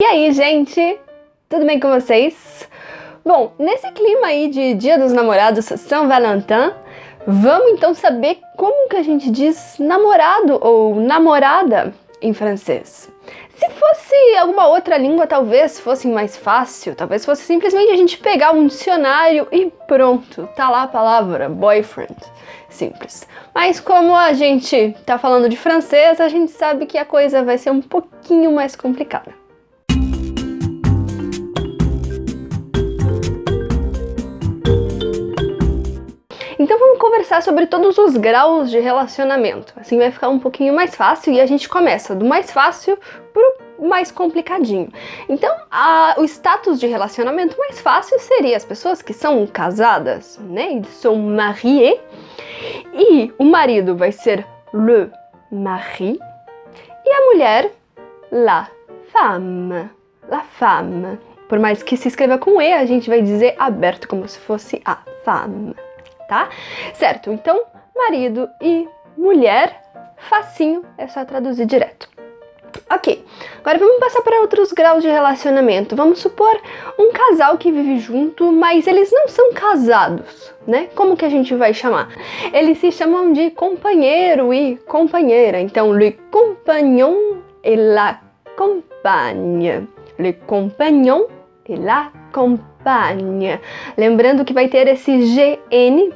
E aí, gente? Tudo bem com vocês? Bom, nesse clima aí de Dia dos Namorados, São Valentin, vamos então saber como que a gente diz namorado ou namorada em francês. Se fosse alguma outra língua, talvez fosse mais fácil, talvez fosse simplesmente a gente pegar um dicionário e pronto, tá lá a palavra boyfriend. Simples. Mas como a gente tá falando de francês, a gente sabe que a coisa vai ser um pouquinho mais complicada. Sobre todos os graus de relacionamento. Assim vai ficar um pouquinho mais fácil e a gente começa do mais fácil pro mais complicadinho. Então, a, o status de relacionamento mais fácil seria as pessoas que são casadas, né? Eles são mariés. E o marido vai ser le mari e a mulher la femme. La femme. Por mais que se escreva com E, a gente vai dizer aberto como se fosse a femme tá? Certo, então marido e mulher, facinho, é só traduzir direto. Ok, agora vamos passar para outros graus de relacionamento. Vamos supor um casal que vive junto, mas eles não são casados, né? Como que a gente vai chamar? Eles se chamam de companheiro e companheira. Então, le compagnon et la compagne. Le compagnon et la compagne. Lembrando que vai ter esse GN,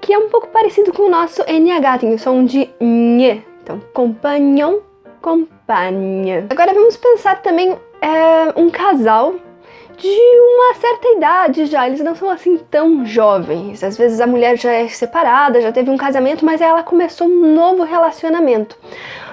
que é um pouco parecido com o nosso NH, tem o som de NH. Então, compagnon, compagne. Agora vamos pensar também é, um casal de uma certa idade já, eles não são assim tão jovens. Às vezes a mulher já é separada, já teve um casamento, mas ela começou um novo relacionamento.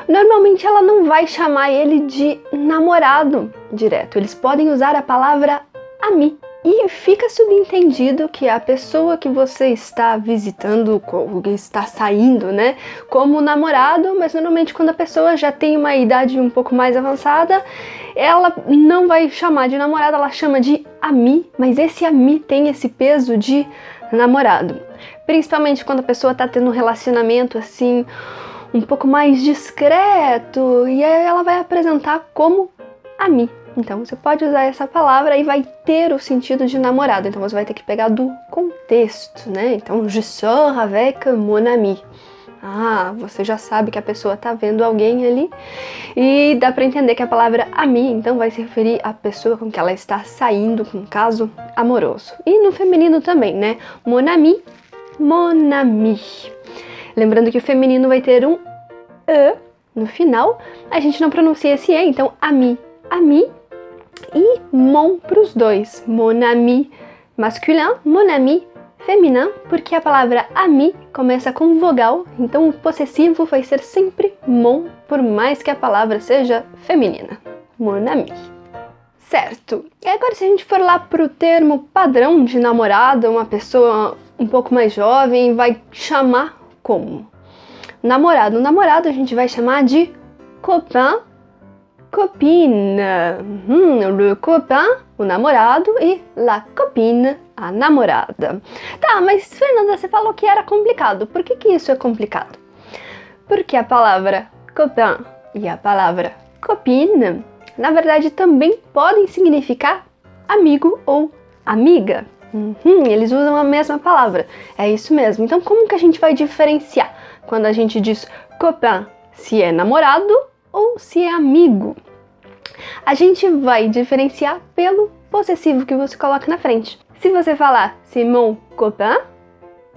Normalmente ela não vai chamar ele de namorado direto, eles podem usar a palavra ami. E fica subentendido que a pessoa que você está visitando, que está saindo, né, como namorado, mas normalmente quando a pessoa já tem uma idade um pouco mais avançada, ela não vai chamar de namorado, ela chama de ami, mas esse ami tem esse peso de namorado. Principalmente quando a pessoa está tendo um relacionamento assim, um pouco mais discreto, e aí ela vai apresentar como ami. Então você pode usar essa palavra e vai ter o sentido de namorado. Então você vai ter que pegar do contexto, né? Então, je sors avec mon ami. Ah, você já sabe que a pessoa tá vendo alguém ali e dá para entender que a palavra ami então vai se referir à pessoa com que ela está saindo com um caso amoroso. E no feminino também, né? Mon ami, mon ami. Lembrando que o feminino vai ter um e no final, a gente não pronuncia esse e, então ami, ami e mon para os dois. Mon ami masculin, mon ami feminino, porque a palavra ami começa com vogal, então o possessivo vai ser sempre mon, por mais que a palavra seja feminina. Mon ami. Certo. E agora se a gente for lá pro termo padrão de namorado, uma pessoa um pouco mais jovem vai chamar como? Namorado. Namorado a gente vai chamar de copain copine. Hum, le copain, o namorado, e la copine, a namorada. Tá, mas Fernanda, você falou que era complicado. Por que, que isso é complicado? Porque a palavra copain e a palavra copine, na verdade, também podem significar amigo ou amiga. Uhum, eles usam a mesma palavra. É isso mesmo. Então, como que a gente vai diferenciar quando a gente diz copain se é namorado ou se é amigo. A gente vai diferenciar pelo possessivo que você coloca na frente. Se você falar c'est mon copain,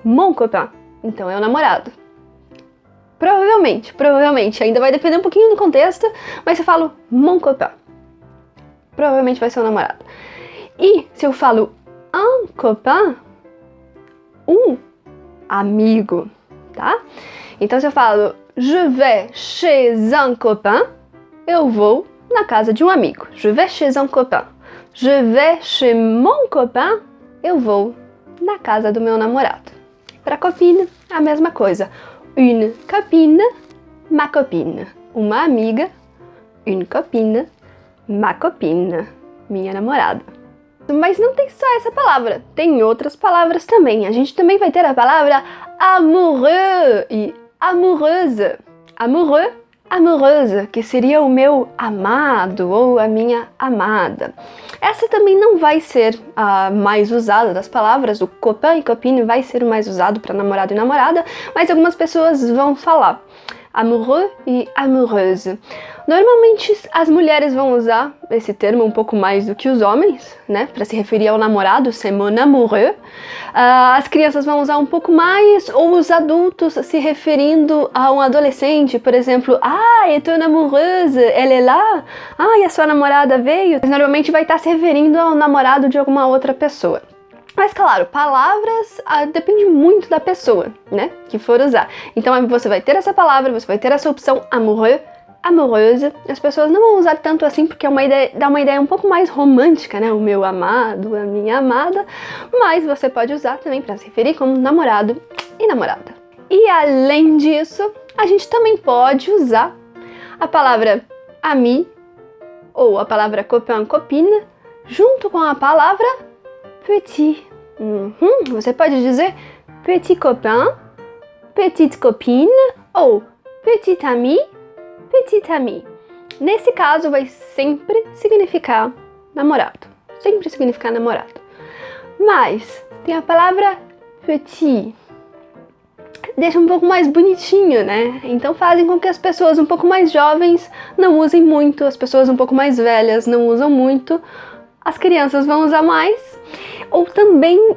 mon copain, então é o namorado. Provavelmente, provavelmente, ainda vai depender um pouquinho do contexto, mas se eu falo mon copain, provavelmente vai ser o namorado. E se eu falo un copain, um amigo, tá? Então se eu falo je vais chez un copain, eu vou na casa de um amigo. Je vais chez un copain. Je vais chez mon copain, eu vou na casa do meu namorado. Para copine, a mesma coisa. Une copine, ma copine. Uma amiga, une copine, ma copine. Minha namorada. Mas não tem só essa palavra, tem outras palavras também. A gente também vai ter a palavra amoureux e amoureuse. Amoureux amoureuse, que seria o meu amado ou a minha amada. Essa também não vai ser a mais usada das palavras, o copain e copine vai ser o mais usado para namorado e namorada, mas algumas pessoas vão falar amoureux e amoureuse. Normalmente as mulheres vão usar esse termo um pouco mais do que os homens, né, para se referir ao namorado, c'est mon amoureux. Uh, as crianças vão usar um pouco mais, ou os adultos se referindo a um adolescente, por exemplo, ah, et ton amoureuse, ela é lá? Ah, e a sua namorada veio? Mas normalmente vai estar se referindo ao namorado de alguma outra pessoa. Mas claro, palavras ah, depende muito da pessoa, né, que for usar. Então você vai ter essa palavra, você vai ter essa opção amoureux, amoureuse. As pessoas não vão usar tanto assim porque é uma ideia, dá uma ideia um pouco mais romântica, né, o meu amado, a minha amada. Mas você pode usar também para se referir como namorado e namorada. E além disso, a gente também pode usar a palavra ami ou a palavra copain, copine junto com a palavra petit. Uhum. Você pode dizer petit copain, petite copine ou petit ami, petite amie. Nesse caso vai sempre significar namorado. Sempre significar namorado. Mas tem a palavra petit. Deixa um pouco mais bonitinho, né? Então fazem com que as pessoas um pouco mais jovens não usem muito, as pessoas um pouco mais velhas não usam muito, as crianças vão usar mais ou também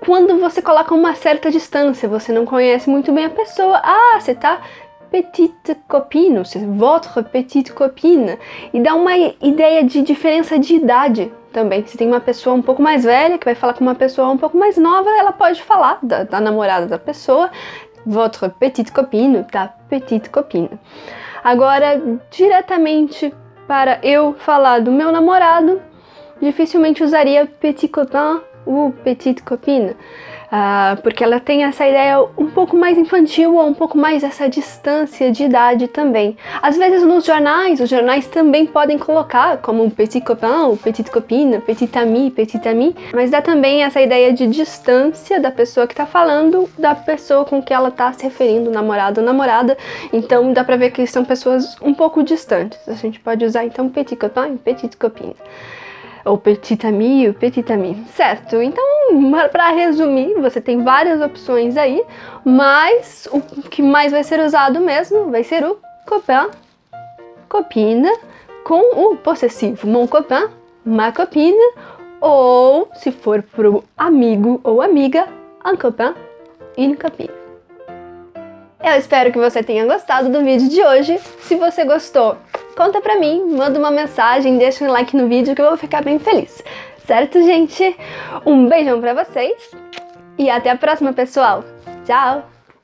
quando você coloca uma certa distância, você não conhece muito bem a pessoa. Ah, você tá petite copine, votre petite copine. E dá uma ideia de diferença de idade também. Se tem uma pessoa um pouco mais velha que vai falar com uma pessoa um pouco mais nova, ela pode falar da, da namorada da pessoa, votre petite copine, ta petite copine. Agora, diretamente para eu falar do meu namorado, dificilmente usaria petit copain ou petite copine, uh, porque ela tem essa ideia um pouco mais infantil ou um pouco mais essa distância de idade também. Às vezes nos jornais, os jornais também podem colocar como petit copain, ou petite copine, petit ami, petit ami, mas dá também essa ideia de distância da pessoa que está falando da pessoa com que ela está se referindo, namorado ou namorada, então dá pra ver que são pessoas um pouco distantes. A gente pode usar então petit copain petite copine ou petit ami, ou petit ami, certo? Então, para resumir, você tem várias opções aí, mas o que mais vai ser usado mesmo vai ser o copain, copine, com o possessivo mon copain, ma copine, ou se for pro amigo ou amiga, un copain, une copine. Eu espero que você tenha gostado do vídeo de hoje. Se você gostou, conta pra mim, manda uma mensagem, deixa um like no vídeo que eu vou ficar bem feliz. Certo, gente? Um beijão pra vocês e até a próxima, pessoal. Tchau!